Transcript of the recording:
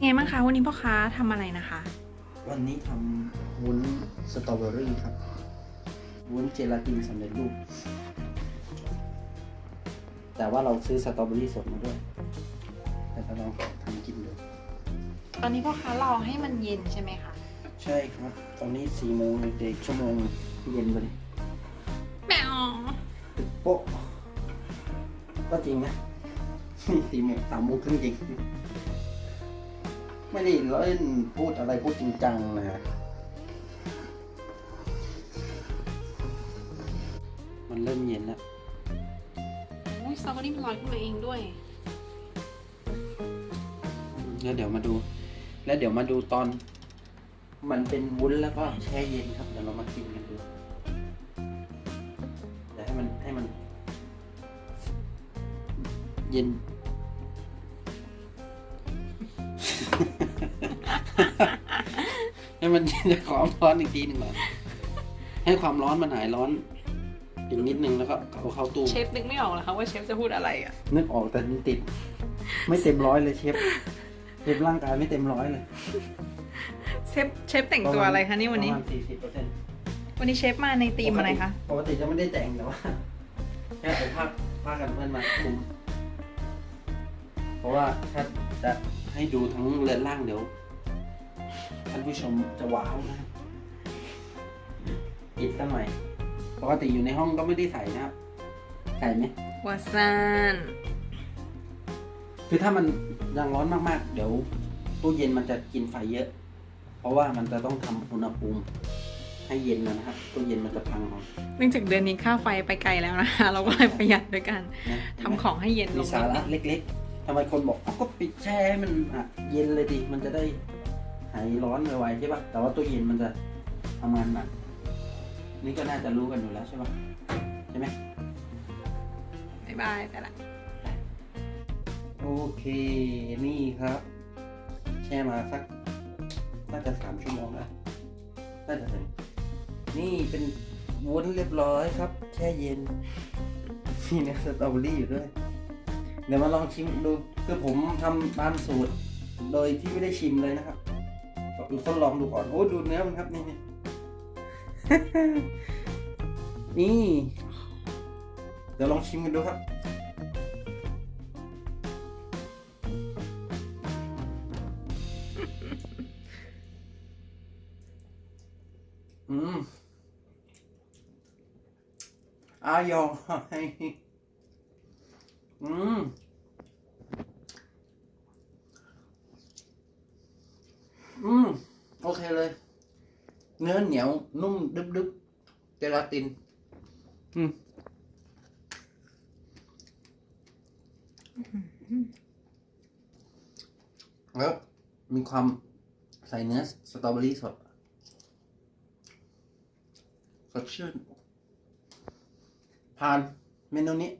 ไงบ้างคะวันนี้พ่อค้าทำอะไรนะคะ วันนี้ทำวุ้นสตรอเบอรี่ครับวุ้นเจลาตินสำเร็จรูป แต่ว่าเราซื้อสตรอเบอรี่สดมาด้วย แต่ก็ลองทำกินดูตอนนี้พ่อค้ารอให้มันเย็นใช่ไหมคะใช่ครับ ตอนนี้สี่โมงเด็กชั่วโมงเย็นไปเลยแมวโป๊ะก็จริงนะนี่สี่โมงสามโมงครึ่งจริง ไม่ได้เล่นพูดอะไรพูดจริงจังนะฮะมันเริ่มเย็นแล้วอุ้ยสตรอเบอรี่มันลอยขึ้นมาเองด้วย แล้วเดี๋ยวมาดู แล้วเดี๋ยวมาดูตอน มันเป็นวุ้นแล้วก็แช่เย็นครับ เดี๋ยวเรามากินกันดูเดี๋ยวให้มันให้มัน เย็น ให้มันเย็นจากความร้อนอีกทีหนึ่งก่อนให้ความร้อนมันหายร้อนอีกนิดนึงแล้วก็เอาเข้าตู้เชฟนึกไม่ออกเหรอคะว่าเชฟจะพูดอะไรอะนึกออกแต่มันติด ไม่เต็มร้อยเลยเชฟเชฟร่างกายไม่เต็มร้อยเลยเชฟเชฟแต่งตัวอะไรคะนี่วันนี้ประมาณสี่สิบเปอร์เซ็นต์วันนี้เชฟมาในธีมอะไรคะปกติจะไม่ได้แต่งแต่ว่าแค่เอาผ้าผ้ากันเพื่อนมาคลุมเพราะว่าถ้าจะ ให้ดูทั้งเรือนร่างเดี๋ยว ท่านผู้ชมจะว้าวนะครับปิดตั้งหน่อยปกติอยู่ในห้องก็ไม่ได้ใส่นะครับ ใส่ไหมวาซานคือถ้ามันยังร้อนมากๆ เดี๋ยวตู้เย็นมันจะกินไฟเยอะ เพราะว่ามันจะต้องทำอุณหภูมิให้เย็นนะครับตู้เย็นมันจะพังเอาเนื่องจากเดือนนี้ค่าไฟไปไกลแล้วนะคะเราก็เลยประหยัดด้วยกันนะทำของให้เย็นลมีงสานิดระนึงเล็กๆทำไมคนบอกเอาก็ปิดแช่ให้มันอะเย็นเลยดิมันจะได้หายร้อนไวๆใช่ปะแต่ว่าตู้เย็นมันจะทำงานหนักนี่ก็น่าจะรู้กันอยู่แล้วใช่ปะใช่ไหมบ๊ายบายไปละโอเคนี่ครับ แช่มาสักน่าจะสามชั่วโมงแล้วน่าจะถึงนี่เป็นวุ้นเรียบร้อยครับ แช่เย็นมีเนื้อสตรอเบอรี่อยู่ด้วยเดี๋ยวมาลองชิมดู คือผมทำตามสูตร โดยที่ไม่ได้ชิมเลยนะครับก็ทดลองดูก่อน โอ้ดูเนื้อมันครับนี่นี่ นี่ เดี๋ยวลองชิมกันดูครับ อืมอายอย อืมอืมโอเคเลย เนื้อเหนียว นุ่มดึบดึบเจลาติน อืมแล้วมีความใส่เนื้อสตรอเบอรี่สดสดชื่นผ่านเมนูนี้